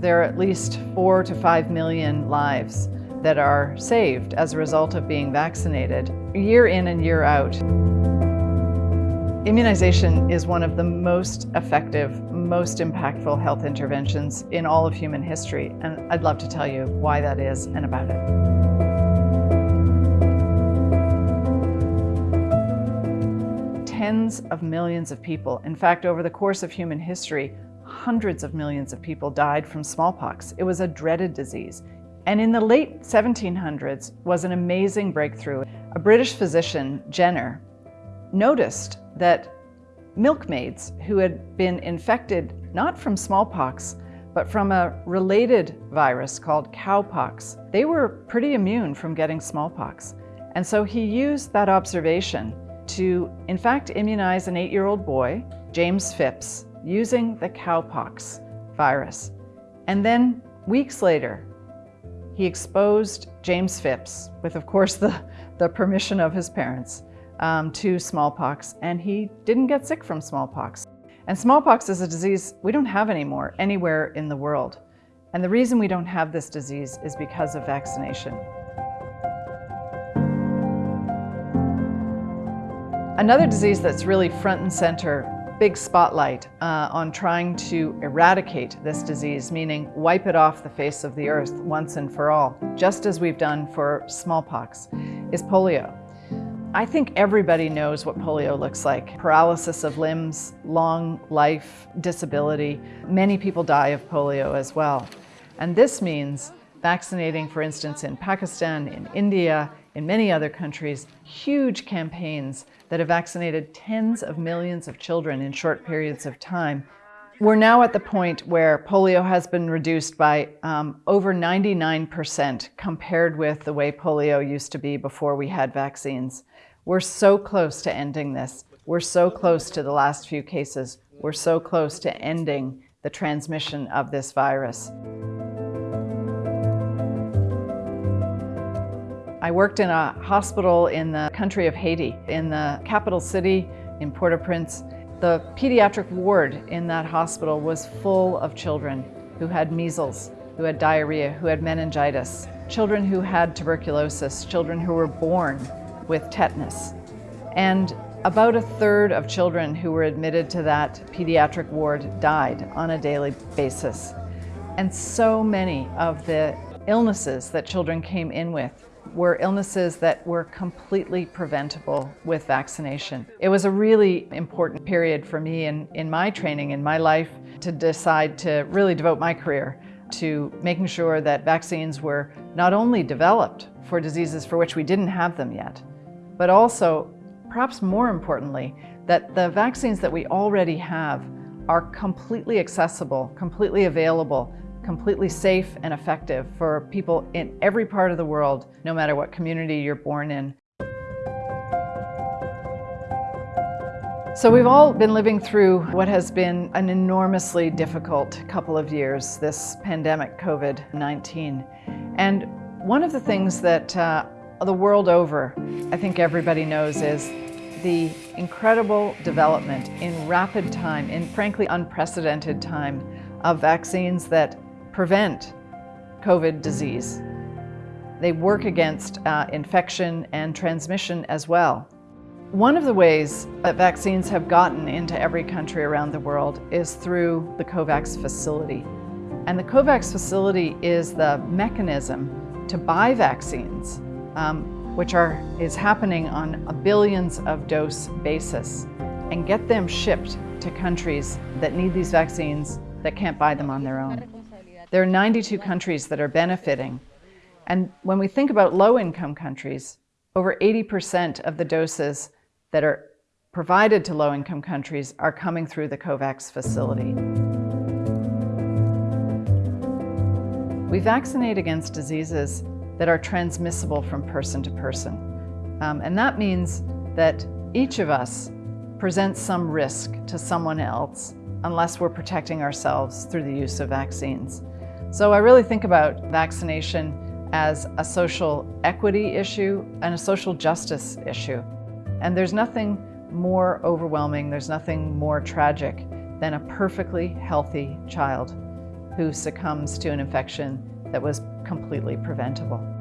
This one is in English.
there are at least four to five million lives that are saved as a result of being vaccinated year in and year out. Immunization is one of the most effective, most impactful health interventions in all of human history, and I'd love to tell you why that is and about it. Tens of millions of people, in fact, over the course of human history, hundreds of millions of people died from smallpox. It was a dreaded disease. And in the late 1700s was an amazing breakthrough. A British physician, Jenner, noticed that milkmaids who had been infected not from smallpox, but from a related virus called cowpox, they were pretty immune from getting smallpox. And so he used that observation to, in fact, immunize an eight-year-old boy, James Phipps, using the cowpox virus. And then weeks later, he exposed James Phipps, with of course the, the permission of his parents, um, to smallpox, and he didn't get sick from smallpox. And smallpox is a disease we don't have anymore anywhere in the world. And the reason we don't have this disease is because of vaccination. Another disease that's really front and center big spotlight uh, on trying to eradicate this disease, meaning wipe it off the face of the earth once and for all, just as we've done for smallpox, is polio. I think everybody knows what polio looks like. Paralysis of limbs, long life, disability. Many people die of polio as well. And this means vaccinating, for instance, in Pakistan, in India, in many other countries, huge campaigns that have vaccinated tens of millions of children in short periods of time. We're now at the point where polio has been reduced by um, over 99% compared with the way polio used to be before we had vaccines. We're so close to ending this. We're so close to the last few cases. We're so close to ending the transmission of this virus. I worked in a hospital in the country of Haiti, in the capital city, in Port-au-Prince. The pediatric ward in that hospital was full of children who had measles, who had diarrhea, who had meningitis, children who had tuberculosis, children who were born with tetanus. And about a third of children who were admitted to that pediatric ward died on a daily basis. And so many of the illnesses that children came in with were illnesses that were completely preventable with vaccination. It was a really important period for me in, in my training, in my life, to decide to really devote my career to making sure that vaccines were not only developed for diseases for which we didn't have them yet, but also, perhaps more importantly, that the vaccines that we already have are completely accessible, completely available completely safe and effective for people in every part of the world, no matter what community you're born in. So we've all been living through what has been an enormously difficult couple of years, this pandemic, COVID-19. And one of the things that uh, the world over, I think everybody knows is the incredible development in rapid time, in frankly unprecedented time, of vaccines that prevent COVID disease. They work against uh, infection and transmission as well. One of the ways that vaccines have gotten into every country around the world is through the COVAX facility. And the COVAX facility is the mechanism to buy vaccines, um, which are, is happening on a billions of dose basis, and get them shipped to countries that need these vaccines that can't buy them on their own. There are 92 countries that are benefiting. And when we think about low-income countries, over 80% of the doses that are provided to low-income countries are coming through the COVAX facility. We vaccinate against diseases that are transmissible from person to person. Um, and that means that each of us presents some risk to someone else unless we're protecting ourselves through the use of vaccines. So I really think about vaccination as a social equity issue and a social justice issue. And there's nothing more overwhelming, there's nothing more tragic than a perfectly healthy child who succumbs to an infection that was completely preventable.